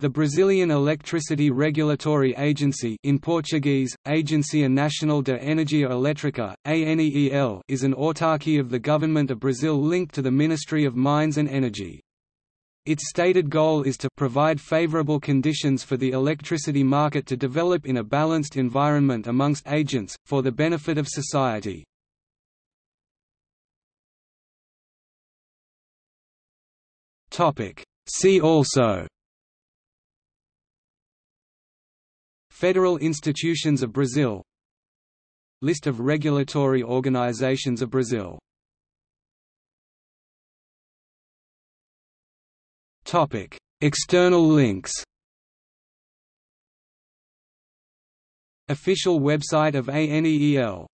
The Brazilian Electricity Regulatory Agency in Portuguese, Agência Nacional de Energia Elétrica, ANEEL is an autarky of the Government of Brazil linked to the Ministry of Mines and Energy. Its stated goal is to provide favorable conditions for the electricity market to develop in a balanced environment amongst agents, for the benefit of society. See also Federal institutions of Brazil. List of regulatory organizations of Brazil. External links. Official website of ANEEL